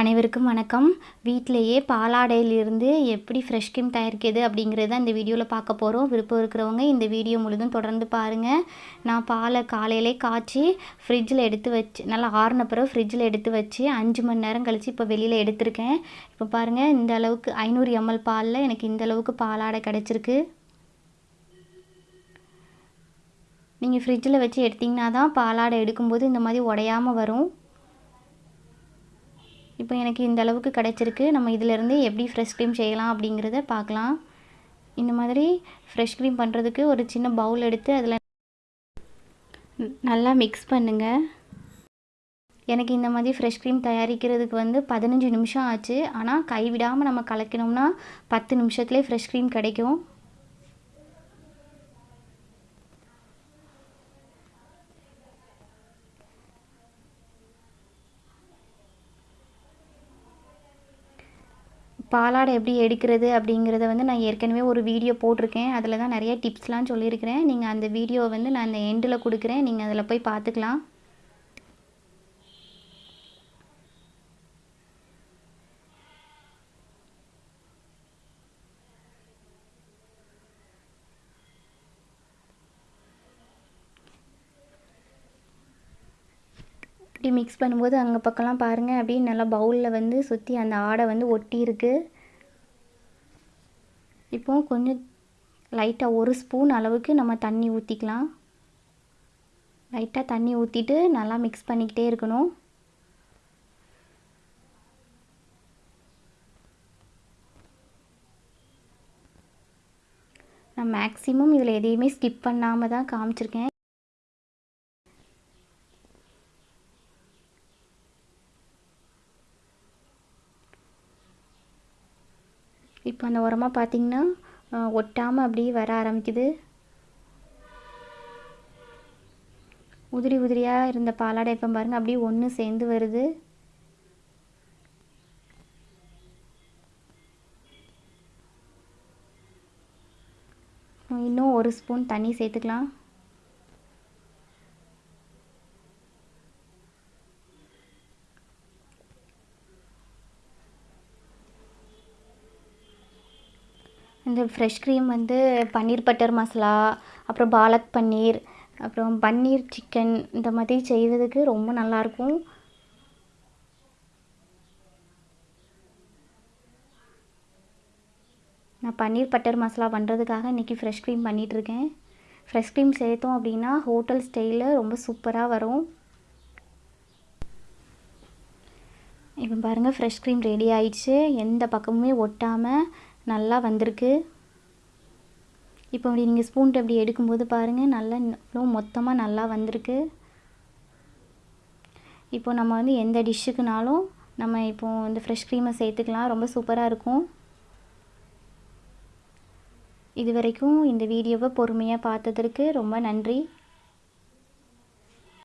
அனைவருக்கும் வணக்கம். வீட்டிலையே பாலாடையிலிருந்து எப்படி ஃப்ரெஷ் கிரீம் தயாரிக்கிறது அப்படிங்கிறத இந்த வீடியோவில் பார்க்க போகிறோம் விருப்பம் இருக்கிறவங்க இந்த வீடியோ முழுதும் தொடர்ந்து பாருங்கள் நான் பாலை காலையிலே காய்ச்சி ஃப்ரிட்ஜில் எடுத்து வச்சு நல்லா ஆறுன பிறகு ஃப்ரிட்ஜில் எடுத்து வச்சு அஞ்சு மணி நேரம் கழித்து இப்போ வெளியில் எடுத்திருக்கேன். இப்போ பாருங்கள் இந்த அளவுக்கு ஐநூறு எம்எல் பாலில் எனக்கு இந்த அளவுக்கு பாலாடை கிடச்சிருக்கு. நீங்கள் ஃப்ரிட்ஜில் வச்சு எடுத்திங்கன்னா தான் பாலாடை எடுக்கும்போது இந்த மாதிரி உடையாமல் வரும். இப்போ எனக்கு இந்த அளவுக்கு கிடச்சிருக்கு. நம்ம இதிலேருந்து எப்படி ஃப்ரெஷ் க்ரீம் செய்யலாம் அப்படிங்கிறத பார்க்கலாம். இந்த மாதிரி ஃப்ரெஷ் க்ரீம் பண்ணுறதுக்கு ஒரு சின்ன பவுல் எடுத்து அதில் நல்லா மிக்ஸ் பண்ணுங்கள் எனக்கு இந்த மாதிரி ஃப்ரெஷ் க்ரீம் தயாரிக்கிறதுக்கு வந்து பதினஞ்சு நிமிஷம் ஆச்சு. ஆனால் கைவிடாமல் நம்ம கலக்கினோம்னா பத்து நிமிஷத்துலேயே ஃப்ரெஷ் க்ரீம் கிடைக்கும். பாலாடை எப்படி எடுக்கிறது அப்படிங்கிறத வந்து நான் ஏற்கனவே ஒரு வீடியோ போட்டிருக்கேன். அதில் தான் நிறைய டிப்ஸ்லாம் சொல்லியிருக்கிறேன். நீங்கள் அந்த வீடியோ வந்து நான் அந்த எண்டில் கொடுக்குறேன். நீங்கள் அதில் போய் பார்த்துக்கலாம். இப்படி மிக்ஸ் பண்ணும்போது அங்கே பக்கம்லாம் பாருங்கள் அப்படியே நல்லா பவுலில் வந்து சுற்றி அந்த ஆடை வந்து ஒட்டி இருக்கு இப்போ கொஞ்சம் லைட்டாக ஒரு ஸ்பூன் அளவுக்கு நம்ம தண்ணி ஊற்றிக்கலாம் லைட்டாக தண்ணி ஊற்றிட்டு நல்லா மிக்ஸ் பண்ணிக்கிட்டே இருக்கணும். நான் மேக்ஸிமம் இதில் எதையுமே ஸ்கிப் பண்ணாமல் தான் காமிச்சிருக்கேன். இப்போ அந்த உரமாக பார்த்திங்கன்னா ஒட்டாமல் அப்படியே வர ஆரம்பிக்குது. உதிரி உதிரியாக இருந்த பாலாடை இப்போ பாருங்கள் அப்படியே ஒன்று சேர்ந்து வருது. இன்னும் ஒரு ஸ்பூன் தண்ணி சேர்த்துக்கலாம். இந்த ஃப்ரெஷ் க்ரீம் வந்து பன்னீர் பட்டர் மசாலா அப்புறம் பாலக் பன்னீர் அப்புறம் பன்னீர் சிக்கன் இந்த மாதிரி செய்வதுக்கு ரொம்ப நல்லாயிருக்கும் நான் பன்னீர் பட்டர் மசாலா பண்ணுறதுக்காக இன்றைக்கி ஃப்ரெஷ் க்ரீம் பண்ணிகிட்ருக்கேன் ஃப்ரெஷ் க்ரீம் சேர்த்தோம் அப்படின்னா ஹோட்டல் ஸ்டைலில் ரொம்ப சூப்பராக வரும். இப்போ பாருங்கள் ஃப்ரெஷ் க்ரீம் ரெடி ஆயிடுச்சு. எந்த பக்கமுமே ஒட்டாமல் நல்லா வந்திருக்கு. இப்போ அப்படி நீங்கள் ஸ்பூன்ட்டு அப்படி எடுக்கும்போது பாருங்கள் நல்லா இவ்வளோ மொத்தமாக நல்லா வந்திருக்கு. இப்போ நம்ம வந்து எந்த டிஷ்ஷுக்குனாலும் நம்ம இப்போ இந்த ஃப்ரெஷ் க்ரீமை சேர்த்துக்கலாம். ரொம்ப சூப்பராக இருக்கும். இது வரைக்கும் இந்த வீடியோவை பொறுமையாக பார்த்ததற்கு ரொம்ப நன்றி.